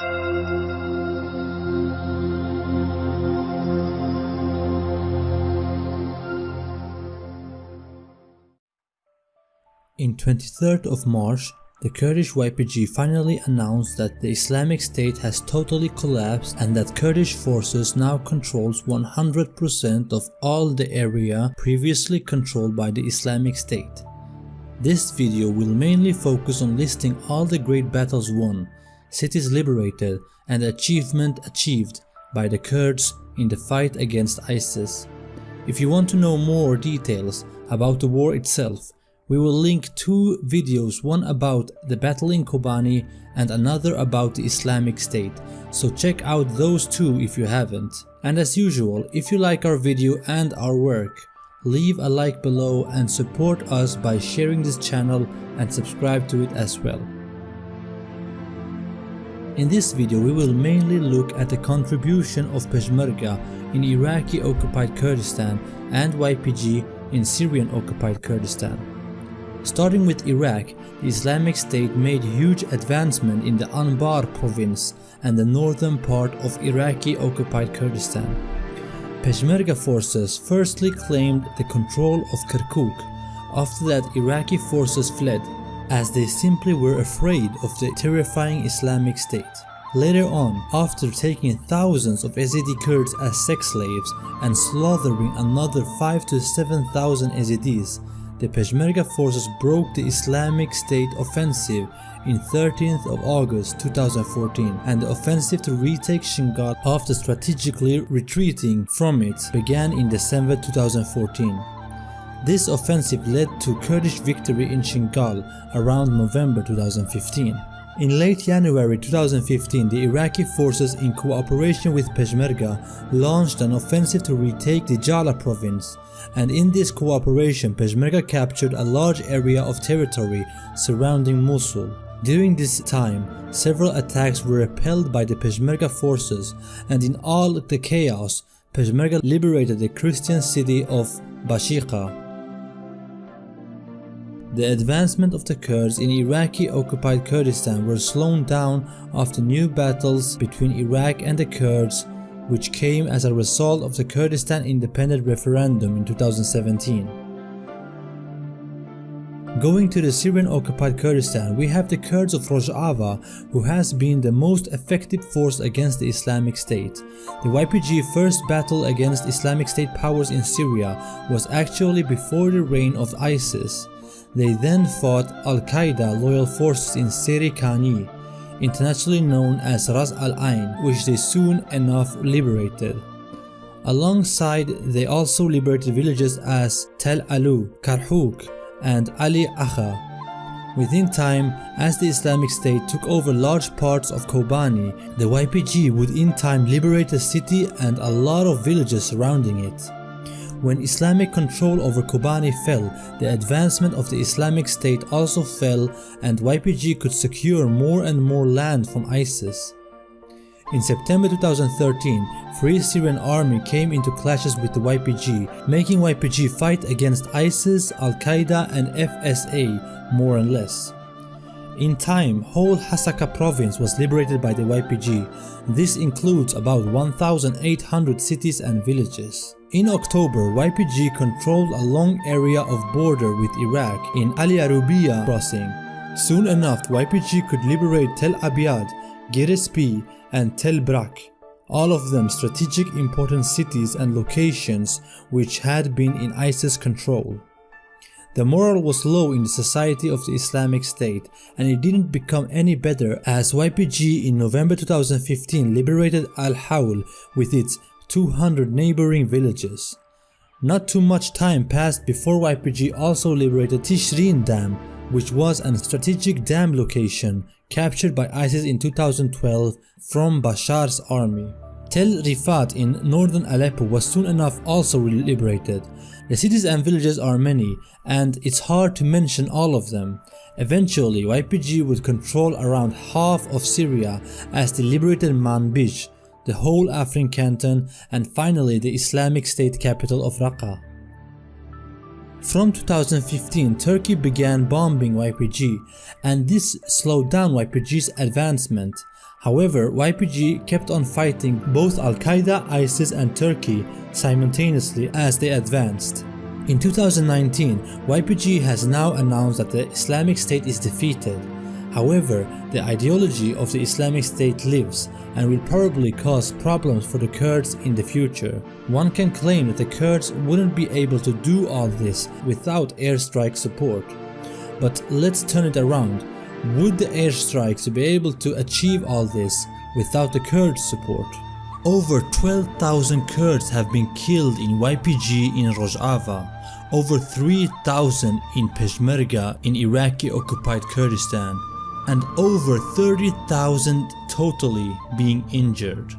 In 23rd of March, the Kurdish YPG finally announced that the Islamic State has totally collapsed and that Kurdish forces now controls 100% of all the area previously controlled by the Islamic State. This video will mainly focus on listing all the great battles won, cities liberated and achievement achieved by the Kurds in the fight against ISIS. If you want to know more details about the war itself, we will link two videos, one about the battle in Kobani and another about the Islamic State, so check out those two if you haven't. And as usual, if you like our video and our work, leave a like below and support us by sharing this channel and subscribe to it as well. In this video we will mainly look at the contribution of Peshmerga in Iraqi occupied Kurdistan and YPG in Syrian occupied Kurdistan. Starting with Iraq, the Islamic State made huge advancement in the Anbar province and the northern part of Iraqi occupied Kurdistan. Peshmerga forces firstly claimed the control of Kirkuk, after that Iraqi forces fled, as they simply were afraid of the terrifying Islamic State. Later on, after taking thousands of Yazidi Kurds as sex slaves and slaughtering another 5 to 7,000 Yazidis, the Peshmerga forces broke the Islamic State offensive in 13th of August 2014 and the offensive to retake Shingal after strategically retreating from it began in December 2014. This offensive led to Kurdish victory in Shingal around November 2015. In late January 2015, the Iraqi forces in cooperation with Peshmerga launched an offensive to retake the Jala province, and in this cooperation Peshmerga captured a large area of territory surrounding Mosul. During this time, several attacks were repelled by the Peshmerga forces and in all the chaos, Peshmerga liberated the Christian city of Bashiqa. The advancement of the Kurds in Iraqi occupied Kurdistan were slowed down after new battles between Iraq and the Kurds which came as a result of the Kurdistan independent referendum in 2017. Going to the Syrian occupied Kurdistan, we have the Kurds of Rojava who has been the most effective force against the Islamic State. The YPG first battle against Islamic State powers in Syria was actually before the reign of ISIS they then fought Al-Qaeda loyal forces in Seri internationally known as Ras Al Ain, which they soon enough liberated. Alongside, they also liberated villages as Tel Alu, Karhuk, and Ali Akha. Within time, as the Islamic State took over large parts of Kobani, the YPG would in time liberate the city and a lot of villages surrounding it. When Islamic control over Kobani fell, the advancement of the Islamic State also fell and YPG could secure more and more land from ISIS. In September 2013, Free Syrian Army came into clashes with the YPG, making YPG fight against ISIS, Al-Qaeda and FSA more and less. In time, whole Hasaka province was liberated by the YPG. This includes about 1,800 cities and villages. In October, YPG controlled a long area of border with Iraq in Al-Yarubiya crossing. Soon enough, YPG could liberate Tel Abyad, Girespi, and Tel Brak, all of them strategic important cities and locations which had been in ISIS control. The morale was low in the society of the Islamic State and it didn't become any better as YPG in November 2015 liberated Al-Hawl with its 200 neighboring villages. Not too much time passed before YPG also liberated Tishrin Dam, which was a strategic dam location captured by ISIS in 2012 from Bashar's army. Tel Rifat in northern Aleppo was soon enough also liberated. The cities and villages are many and it's hard to mention all of them. Eventually YPG would control around half of Syria as they liberated Manbij the whole Afrin canton and finally the Islamic State capital of Raqqa. From 2015, Turkey began bombing YPG and this slowed down YPG's advancement. However, YPG kept on fighting both Al-Qaeda, ISIS and Turkey simultaneously as they advanced. In 2019, YPG has now announced that the Islamic State is defeated. However, the ideology of the Islamic State lives and will probably cause problems for the Kurds in the future. One can claim that the Kurds wouldn't be able to do all this without airstrike support. But let's turn it around. Would the airstrikes be able to achieve all this without the Kurds support? Over 12,000 Kurds have been killed in YPG in Rojava, over 3,000 in Peshmerga in Iraqi occupied Kurdistan, and over 30,000 totally being injured.